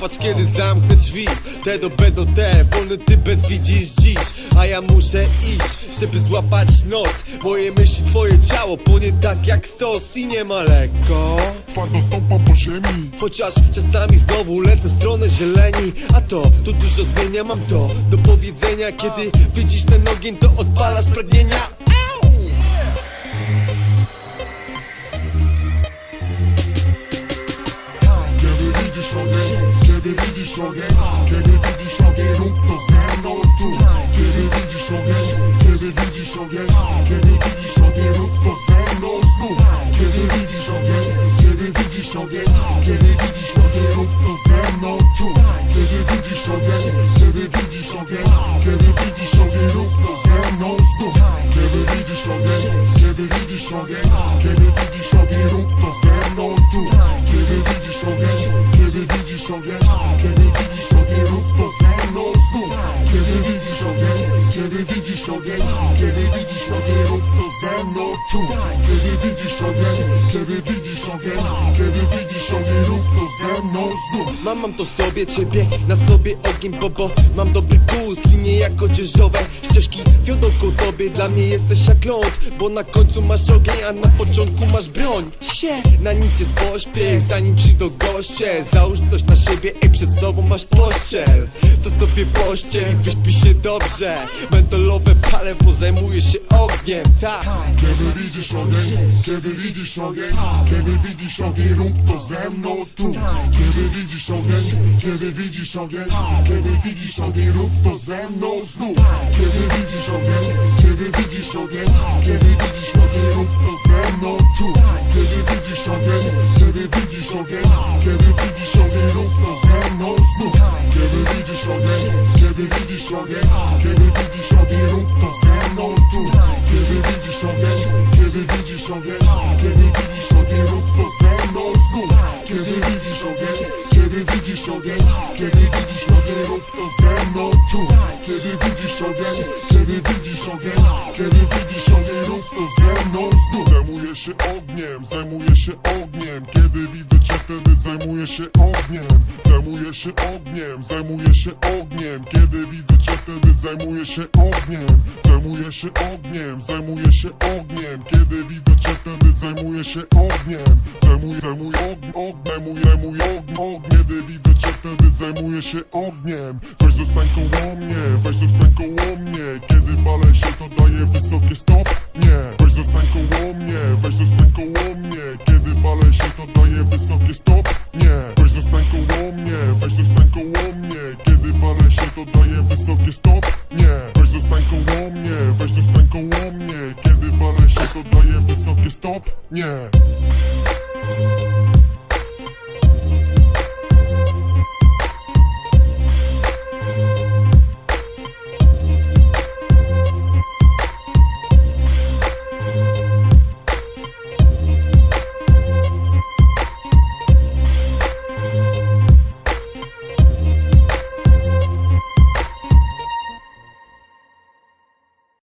Patrz kiedy zamknę drzwi. Te do B do T Wolny Tybet widzisz dziś. A ja muszę iść Żeby złapać noc Moje myśli, twoje ciało Płonie tak jak stos. I nie ma lekko. Twardo stąpam po ziemi. Chociaż czasami znowu lecę w stronę zieleni. A to, tu dużo zmienia Mam to do powiedzenia. Kiedy widzisz ten ogień To odpalasz pragnienia widzisz ogień, kiedy widzisz ogień Kiedy widzisz ogień, rób to ze mną tu Kiedy widzisz ogień, kiedy widzisz ogień Kiedy widzisz ogień, rób to ze mną znów Kiedy widzisz ogień, kiedy widzisz ogień Kiedy widzisz ogień, rób to ze mną tu Kiedy widzisz ogień, kiedy widzisz ogień Kiedy widzisz ogień, rób to ze mną znów Kiedy widzisz ogień, kiedy widzisz ogień Kiedy widzisz ogień, rób to ze mną tu Kiedy widzisz ogień, widzisz ogień Kiedy widzisz ogień, rób to ze mną znów Kiedy widzisz ogień, kiedy widzisz ogień Kiedy widzisz ogień, rób to ze mną tu. Kiedy widzisz ogień, kiedy widzisz ogień Kiedy widzisz rób to ze mną znów. Mam, mam to sobie, ciebie na sobie ogień Bo, bo mam dobry gust, linie jak odzieżowe Ścieżki wiodą ku tobie, dla mnie jesteś jak ląd Bo na końcu masz ogień, a na początku masz broń. Sie, na nic jest pośpiech, zanim przyjdą goście. Załóż coś na siebie, ej przed sobą masz pościel. To sobie pościel, wyśpi się dobrze. Mentolowe pale, bo zajmuję się ogniem, tak. Kiedy widzisz ogień, kiedy widzisz ogień Kiedy widzisz ogień, rób to ze mną tu Kiedy widzisz ogień, kiedy widzisz ogień Kiedy widzisz ogień, rób to ze mną znów Kiedy widzisz ogień, kiedy widzisz ogień Kiedy widzisz ogień, rób to ze mną tu Kiedy widzisz ogień, kiedy widzisz ogień Kiedy widzisz ogień, rób to ze mną znów Kiedy widzisz ogień, kiedy widzisz ogień Kiedy widzisz ogień, rób to ze mną tu Kiedy widzisz ogień, kiedy widzisz ogień Kiedy widzisz widzisz ogień? Kiedy widzisz ogień, rób to ze mną tu. Kiedy widzisz ogień, kiedy widzisz ogień? Kiedy widzisz ogień, rób to ze mną znów Zajmuję się ogniem, zajmuję się ogniem. Kiedy widzę Zajmuję się ogniem, zajmuję się ogniem, zajmuję się ogniem. Kiedy widzę cię wtedy zajmuję się ogniem. Zajmuję się ogniem, zajmuję się ogniem. Kiedy widzę cię wtedy zajmuję się ogniem. Zajmuję, zajmuję ogn, ogn, zajmuję, zajmuję ogn, ogn. Kiedy widzę cię wtedy zajmuję się ogniem. Weź zostań koło mnie, weź zostań koło mnie. Kiedy palę się to daję wysokie stopnie. Weź zostań koło mnie, weź zostań koło mnie. Kiedy palę się to daję wysokie stopnie mnie. Weź zostań koło mnie, weź zostań koło mnie. Kiedy walę się to daję wysokie stopnie. Weź zostań koło mnie, weź zostań koło mnie. Kiedy walę się to daję wysokie stopnie.